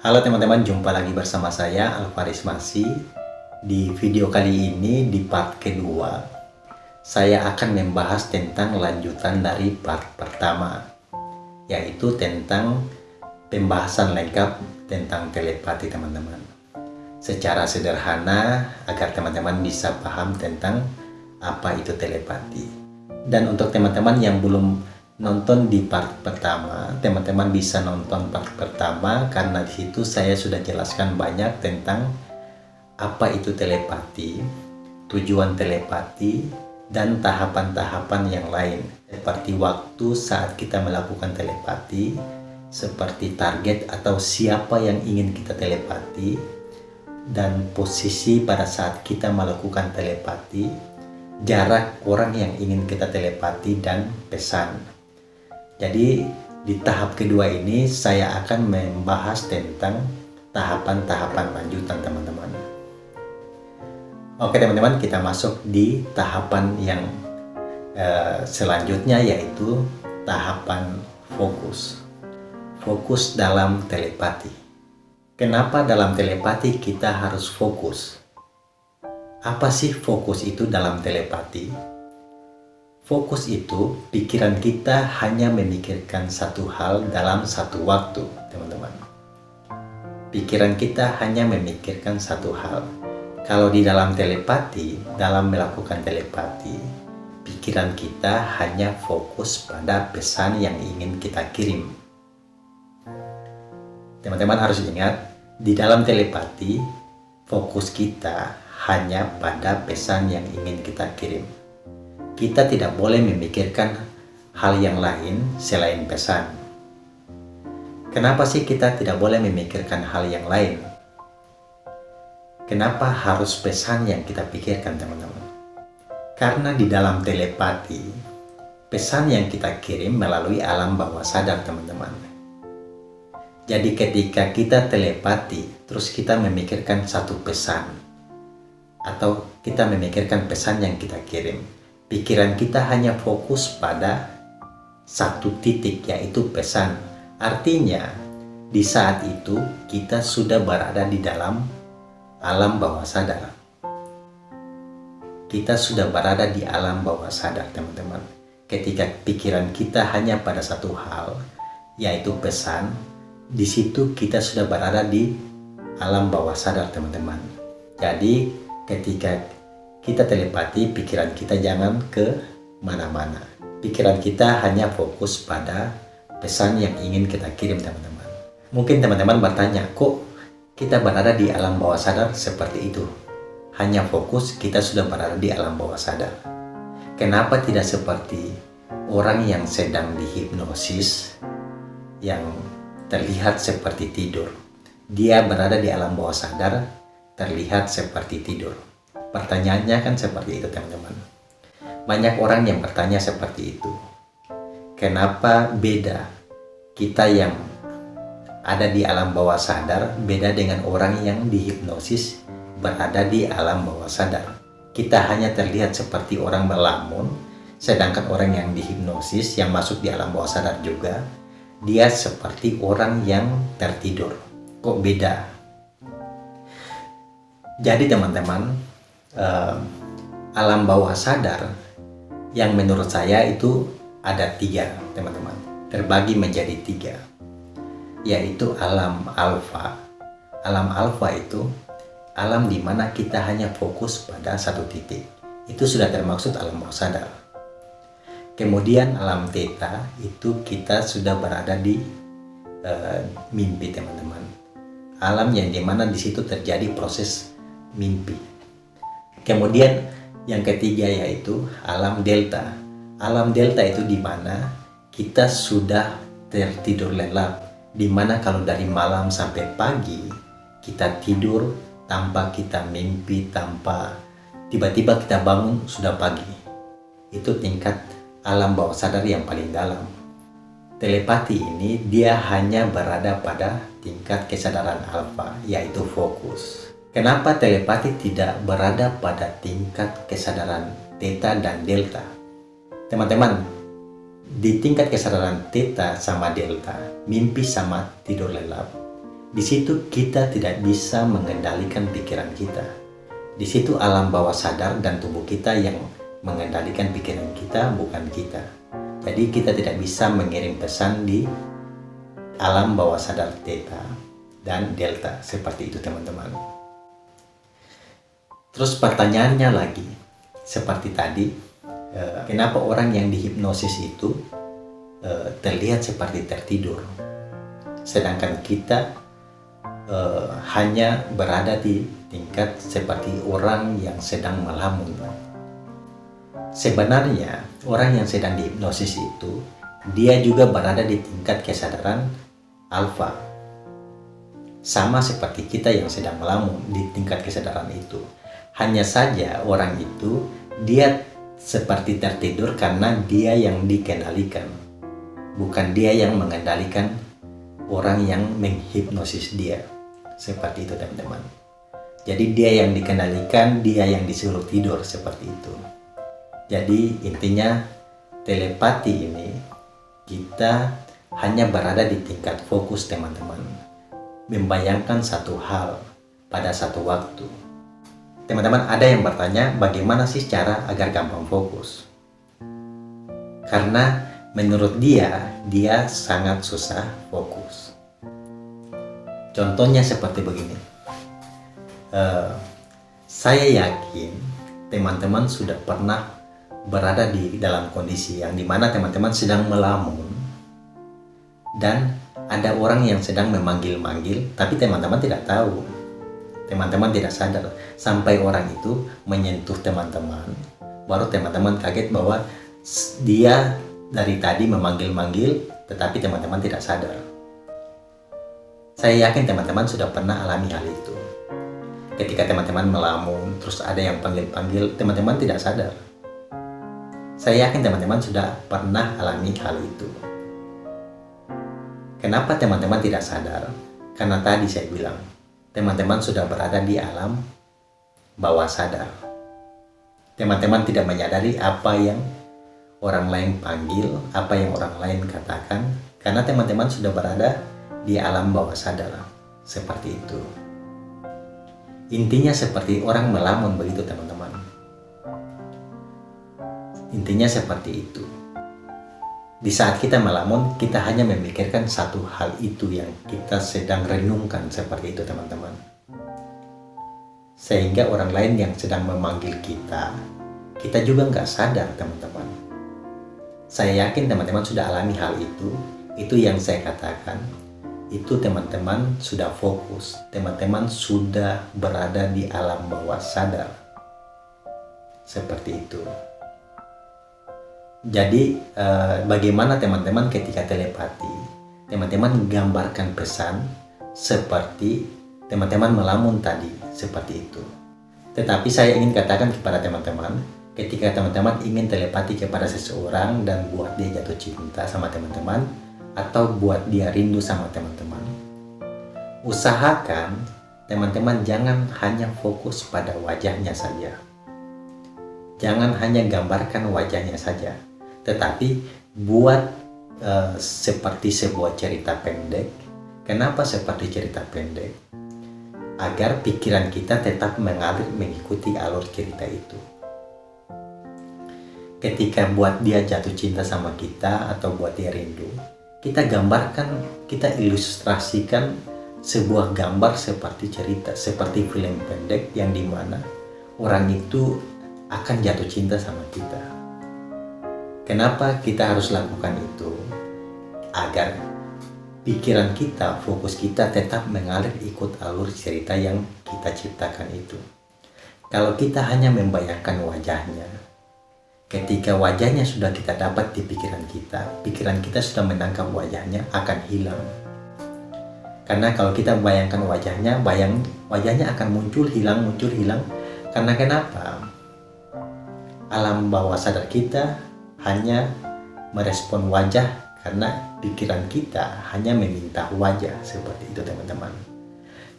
Halo teman-teman, jumpa lagi bersama saya Alvaris Masi. Di video kali ini, di part kedua, saya akan membahas tentang lanjutan dari part pertama, yaitu tentang pembahasan lengkap tentang telepati teman-teman. Secara sederhana, agar teman-teman bisa paham tentang apa itu telepati. Dan untuk teman-teman yang belum nonton di part pertama, teman-teman bisa nonton part pertama karena di situ saya sudah jelaskan banyak tentang apa itu telepati, tujuan telepati, dan tahapan-tahapan yang lain seperti waktu saat kita melakukan telepati, seperti target atau siapa yang ingin kita telepati, dan posisi pada saat kita melakukan telepati, jarak orang yang ingin kita telepati, dan pesan. Jadi di tahap kedua ini saya akan membahas tentang tahapan-tahapan lanjutan teman-teman. Oke teman-teman kita masuk di tahapan yang uh, selanjutnya yaitu tahapan fokus. Fokus dalam telepati. Kenapa dalam telepati kita harus fokus? Apa sih fokus itu dalam telepati? Fokus itu, pikiran kita hanya memikirkan satu hal dalam satu waktu, teman-teman. Pikiran kita hanya memikirkan satu hal. Kalau di dalam telepati, dalam melakukan telepati, pikiran kita hanya fokus pada pesan yang ingin kita kirim. Teman-teman harus ingat, di dalam telepati, fokus kita hanya pada pesan yang ingin kita kirim kita tidak boleh memikirkan hal yang lain selain pesan. Kenapa sih kita tidak boleh memikirkan hal yang lain? Kenapa harus pesan yang kita pikirkan teman-teman? Karena di dalam telepati, pesan yang kita kirim melalui alam bawah sadar teman-teman. Jadi ketika kita telepati, terus kita memikirkan satu pesan, atau kita memikirkan pesan yang kita kirim, pikiran kita hanya fokus pada satu titik yaitu pesan. Artinya, di saat itu kita sudah berada di dalam alam bawah sadar. Kita sudah berada di alam bawah sadar, teman-teman. Ketika pikiran kita hanya pada satu hal, yaitu pesan, di situ kita sudah berada di alam bawah sadar, teman-teman. Jadi, ketika kita telepati pikiran kita jangan ke mana-mana. Pikiran kita hanya fokus pada pesan yang ingin kita kirim teman-teman. Mungkin teman-teman bertanya, kok kita berada di alam bawah sadar seperti itu? Hanya fokus kita sudah berada di alam bawah sadar. Kenapa tidak seperti orang yang sedang dihipnosis yang terlihat seperti tidur? Dia berada di alam bawah sadar, terlihat seperti tidur Pertanyaannya kan seperti itu teman-teman. Banyak orang yang bertanya seperti itu. Kenapa beda kita yang ada di alam bawah sadar beda dengan orang yang dihipnosis berada di alam bawah sadar. Kita hanya terlihat seperti orang berlamun, sedangkan orang yang dihipnosis yang masuk di alam bawah sadar juga, dia seperti orang yang tertidur. Kok beda? Jadi teman-teman, uh, alam bawah sadar yang menurut saya itu ada tiga teman-teman. Terbagi menjadi tiga. Yaitu alam alfa. Alam alfa itu alam di mana kita hanya fokus pada satu titik. Itu sudah termaksud alam bawah sadar. Kemudian alam theta itu kita sudah berada di uh, mimpi teman-teman. Alam yang di mana di situ terjadi proses mimpi Kemudian yang ketiga yaitu alam delta. Alam delta itu di mana kita sudah tertidur lelap. Di mana kalau dari malam sampai pagi kita tidur tanpa kita mimpi, tanpa tiba-tiba kita bangun sudah pagi. Itu tingkat alam bawah sadar yang paling dalam. Telepati ini dia hanya berada pada tingkat kesadaran alfa, yaitu fokus. Kenapa telepati tidak berada pada tingkat kesadaran theta dan delta? Teman-teman, di tingkat kesadaran theta sama delta, mimpi sama tidur lelap, di situ kita tidak bisa mengendalikan pikiran kita. Di situ alam bawah sadar dan tubuh kita yang mengendalikan pikiran kita, bukan kita. Jadi kita tidak bisa mengirim pesan di alam bawah sadar theta dan delta seperti itu teman-teman. Terus pertanyaannya lagi, seperti tadi, eh, kenapa orang yang dihipnosis itu eh, terlihat seperti tertidur, sedangkan kita eh, hanya berada di tingkat seperti orang yang sedang melamun. Sebenarnya, orang yang sedang dihipnosis itu, dia juga berada di tingkat kesadaran alfa. Sama seperti kita yang sedang melamun di tingkat kesadaran itu. Hanya saja orang itu, dia seperti tertidur karena dia yang dikendalikan. Bukan dia yang mengendalikan orang yang menghipnosis dia. Seperti itu teman-teman. Jadi dia yang dikendalikan, dia yang disuruh tidur seperti itu. Jadi intinya telepati ini kita hanya berada di tingkat fokus teman-teman. Membayangkan satu hal pada satu waktu. Teman-teman ada yang bertanya bagaimana sih cara agar gampang fokus? Karena menurut dia, dia sangat susah fokus. Contohnya seperti begini uh, saya yakin teman-teman sudah pernah berada di dalam kondisi yang di mana teman-teman sedang melamun dan ada orang yang sedang memanggil-manggil tapi teman-teman tidak tahu teman-teman tidak sadar sampai orang itu menyentuh teman-teman baru teman-teman kaget bahwa dia dari tadi memanggil-manggil tetapi teman-teman tidak sadar. Saya yakin teman-teman sudah pernah alami hal itu. Ketika teman-teman melamun terus ada yang panggil-panggil teman-teman tidak sadar. Saya yakin teman-teman sudah pernah alami hal itu. Kenapa teman-teman tidak sadar? Karena tadi saya bilang teman-teman sudah berada di alam bawah sadar teman-teman tidak menyadari apa yang orang lain panggil apa yang orang lain katakan karena teman-teman sudah berada di alam bawah sadar seperti itu Intinya seperti orang melamun begitu teman-teman. Intinya seperti itu. Di saat kita melamun, kita hanya memikirkan satu hal itu yang kita sedang renungkan seperti itu teman-teman. Sehingga orang lain yang sedang memanggil kita, kita juga nggak sadar teman-teman. Saya yakin teman-teman sudah alami hal itu, itu yang saya katakan itu teman-teman sudah fokus, teman-teman sudah berada di alam bawah sadar. Seperti itu. Jadi eh, bagaimana teman-teman ketika telepati, teman-teman gambarkan pesan seperti teman-teman melamun tadi, seperti itu. Tetapi saya ingin katakan kepada teman-teman, ketika teman-teman ingin telepati kepada seseorang dan buat dia jatuh cinta sama teman-teman, atau buat dia rindu sama teman-teman. Usahakan teman-teman jangan hanya fokus pada wajahnya saja. Jangan hanya gambarkan wajahnya saja, tetapi buat uh, seperti sebuah cerita pendek. Kenapa seperti cerita pendek? Agar pikiran kita tetap mengalir mengikuti alur cerita itu ketika buat dia jatuh cinta sama kita atau buat dia rindu kita gambarkan, kita ilustrasikan sebuah gambar seperti cerita, seperti film pendek yang di mana orang itu akan jatuh cinta sama kita. Kenapa kita harus lakukan itu? Agar pikiran kita, fokus kita tetap mengalir ikut alur cerita yang kita ciptakan itu. Kalau kita hanya membayangkan wajahnya, Ketika wajahnya sudah kita dapat di pikiran kita, pikiran kita sudah menangkap wajahnya akan hilang. Karena kalau kita bayangkan wajahnya, bayang wajahnya akan muncul, hilang, muncul, hilang. Karena kenapa? Alam bawah sadar kita hanya merespon wajah karena pikiran kita hanya meminta wajah seperti itu teman-teman.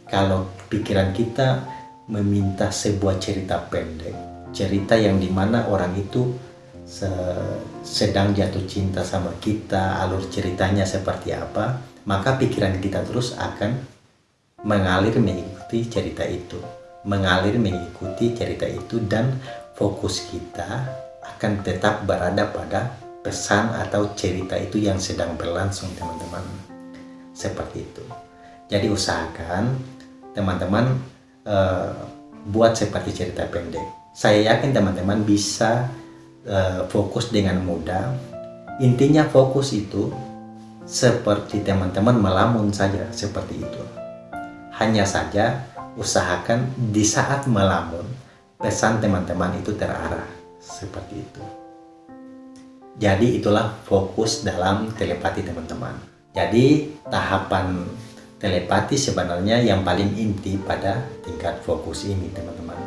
Kalau pikiran kita meminta sebuah cerita pendek, cerita yang di mana orang itu sedang jatuh cinta sama kita, alur ceritanya seperti apa, maka pikiran kita terus akan mengalir mengikuti cerita itu mengalir mengikuti cerita itu dan fokus kita akan tetap berada pada pesan atau cerita itu yang sedang berlangsung teman-teman. Seperti itu. Jadi usahakan teman-teman uh, buat seperti cerita pendek. Saya yakin teman-teman bisa uh, fokus dengan mudah. Intinya fokus itu seperti teman-teman melamun saja seperti itu. Hanya saja usahakan di saat melamun pesan teman-teman itu terarah seperti itu. Jadi itulah fokus dalam telepati teman-teman. Jadi tahapan telepati sebenarnya yang paling inti pada tingkat fokus ini teman-teman.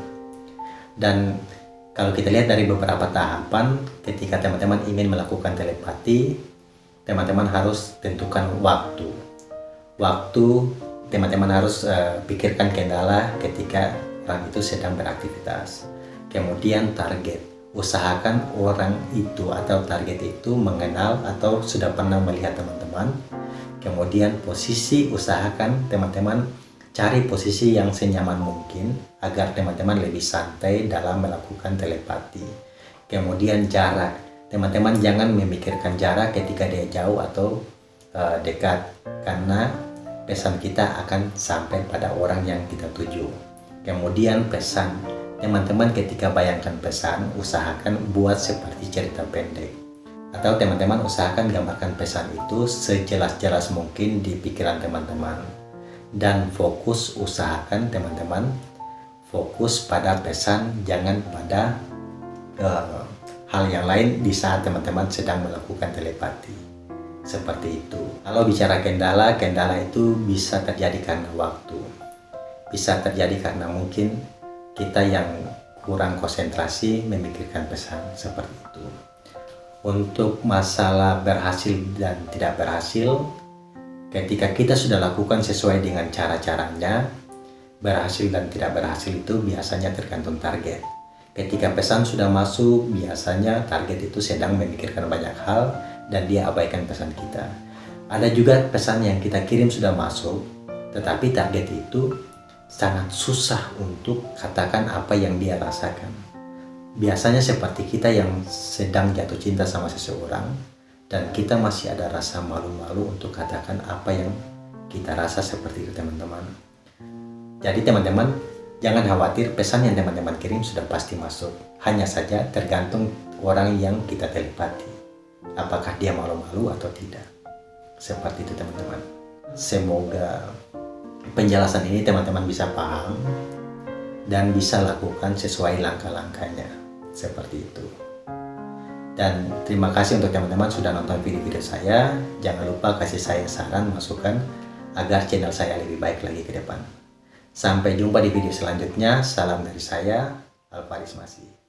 Dan kalau kita lihat dari beberapa tahapan ketika teman-teman ingin melakukan telepati, teman-teman harus tentukan waktu. Waktu teman-teman harus uh, pikirkan kendala ketika orang itu sedang beraktivitas. Kemudian target, usahakan orang itu atau target itu mengenal atau sudah pernah melihat teman-teman. Kemudian posisi, usahakan teman-teman cari posisi yang senyaman mungkin agar teman-teman lebih santai dalam melakukan telepati. Kemudian jarak, teman-teman jangan memikirkan jarak ketika dia jauh atau uh, dekat karena pesan kita akan sampai pada orang yang kita tuju. Kemudian pesan, teman-teman ketika bayangkan pesan, usahakan buat seperti cerita pendek. Atau teman-teman usahakan gambarkan pesan itu sejelas-jelas mungkin di pikiran teman-teman. Dan fokus usahakan teman-teman fokus pada pesan, jangan pada uh, hal yang lain di saat teman-teman sedang melakukan telepati seperti itu. Kalau bicara kendala, kendala itu bisa terjadi karena waktu. Bisa terjadi karena mungkin kita yang kurang konsentrasi memikirkan pesan seperti itu. Untuk masalah berhasil dan tidak berhasil, ketika kita sudah lakukan sesuai dengan cara-caranya, berhasil dan tidak berhasil itu biasanya tergantung target. Ketika pesan sudah masuk, biasanya target itu sedang memikirkan banyak hal, dan dia abaikan pesan kita. Ada juga pesan yang kita kirim sudah masuk, tetapi target itu sangat susah untuk katakan apa yang dia rasakan. Biasanya seperti kita yang sedang jatuh cinta sama seseorang, dan kita masih ada rasa malu-malu untuk katakan apa yang kita rasa seperti itu teman-teman. Jadi teman-teman, jangan khawatir pesan yang teman-teman kirim sudah pasti masuk. Hanya saja tergantung orang yang kita telepati apakah dia malu-malu atau tidak seperti itu teman-teman semoga penjelasan ini teman-teman bisa paham dan bisa lakukan sesuai langkah-langkahnya. Seperti itu. Dan terima kasih untuk teman-teman sudah nonton video-video saya. Jangan lupa kasih saya saran masukan agar channel saya lebih baik lagi ke depan. Sampai jumpa di video selanjutnya. Salam dari saya Alvaris Masih